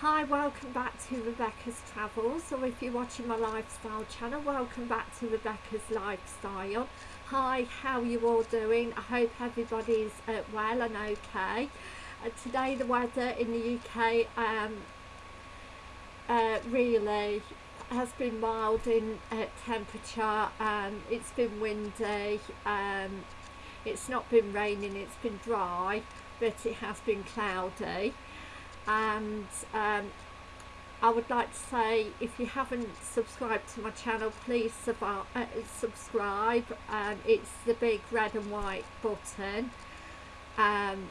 Hi, welcome back to Rebecca's Travels, or if you're watching my lifestyle channel, welcome back to Rebecca's Lifestyle. Hi, how are you all doing? I hope everybody's uh, well and okay. Uh, today the weather in the UK um, uh, really has been mild in uh, temperature, um, it's been windy, um, it's not been raining, it's been dry, but it has been cloudy and um, I would like to say if you haven't subscribed to my channel please uh, subscribe. Um, it's the big red and white button. Um,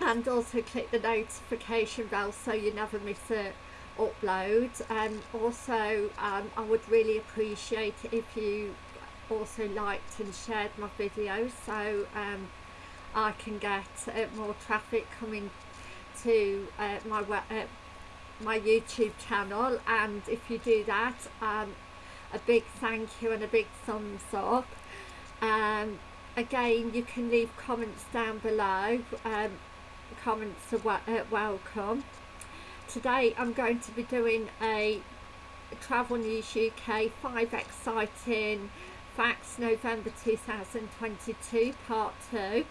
and also click the notification bell so you never miss a upload. And also um, I would really appreciate if you also liked and shared my videos so um, I can get uh, more traffic coming to uh, my uh, my YouTube channel and if you do that um, a big thank you and a big thumbs up. Um, again you can leave comments down below. Um, comments are uh, welcome. Today I'm going to be doing a Travel News UK 5 exciting facts November 2022 part 2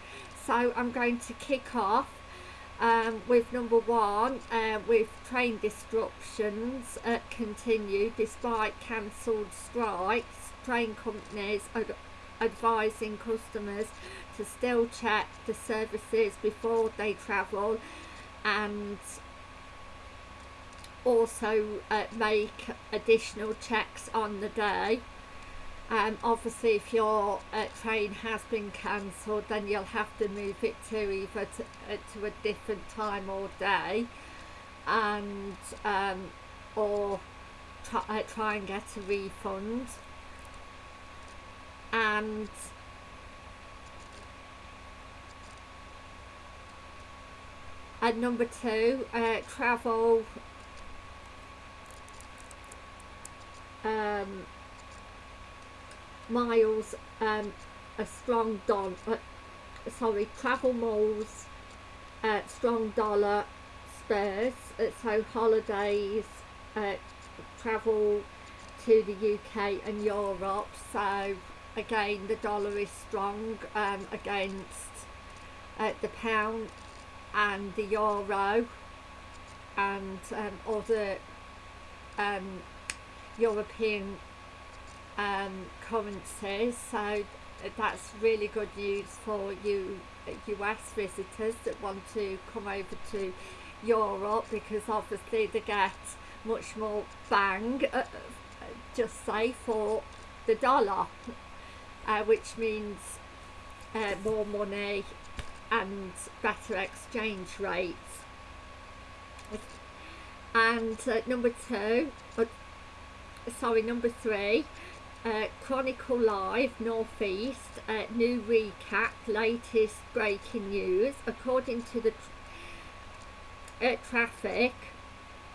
so I'm going to kick off um, with number one uh, with train disruptions uh, continue despite cancelled strikes train companies are advising customers to still check the services before they travel and also uh, make additional checks on the day um, obviously if your uh, train has been cancelled then you'll have to move it to either to, uh, to a different time or day. And um, or try, uh, try and get a refund. And and number two uh, travel um, miles um, a strong dollar uh, sorry travel miles uh, strong dollar spares uh, so holidays uh, travel to the UK and Europe. So again the dollar is strong um, against uh, the pound and the euro and um, other um, European um, currencies so that's really good news for you US visitors that want to come over to Europe because obviously they get much more bang uh, just say for the dollar uh, which means uh, more money and better exchange rates. And uh, number two uh, sorry number three uh, Chronicle Live Northeast uh, new recap latest breaking news. According to the uh, traffic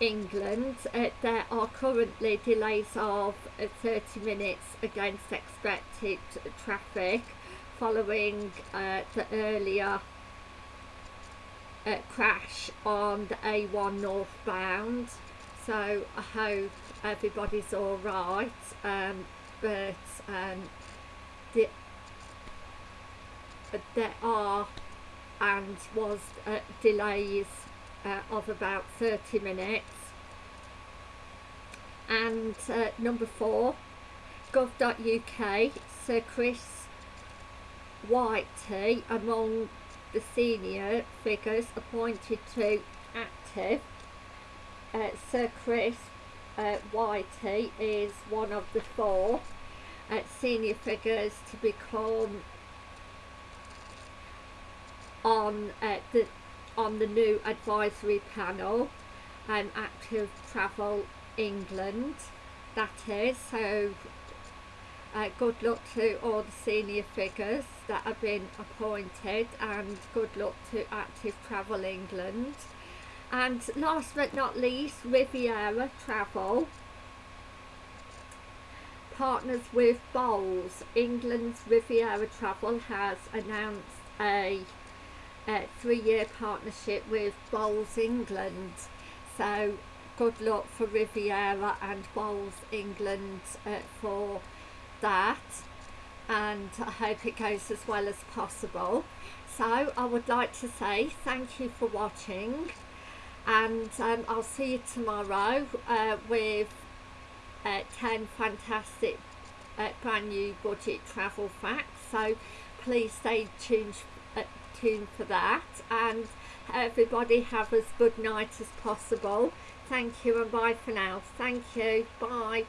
England uh, there are currently delays of uh, 30 minutes against expected traffic following uh, the earlier crash on the A1 northbound. So I hope everybody's alright um, but um, the, there are and was uh, delays uh, of about 30 minutes. And uh, number four gov.uk Sir Chris Whitty among the senior figures appointed to active uh, Sir Chris uh, Whitty is one of the four uh, senior figures to become on uh, the on the new advisory panel um, active travel England that is. So uh, good luck to all the senior figures that have been appointed and good luck to active travel England. And last but not least Riviera Travel partners with bowls England's Riviera Travel has announced a uh, three-year partnership with Bowls England. So good luck for Riviera and Bowls England uh, for that and I hope it goes as well as possible. So I would like to say thank you for watching and um, I'll see you tomorrow uh, with uh, 10 fantastic uh, brand new budget travel facts. So please stay tuned, uh, tuned for that. And everybody have as good night as possible. Thank you and bye for now. Thank you. Bye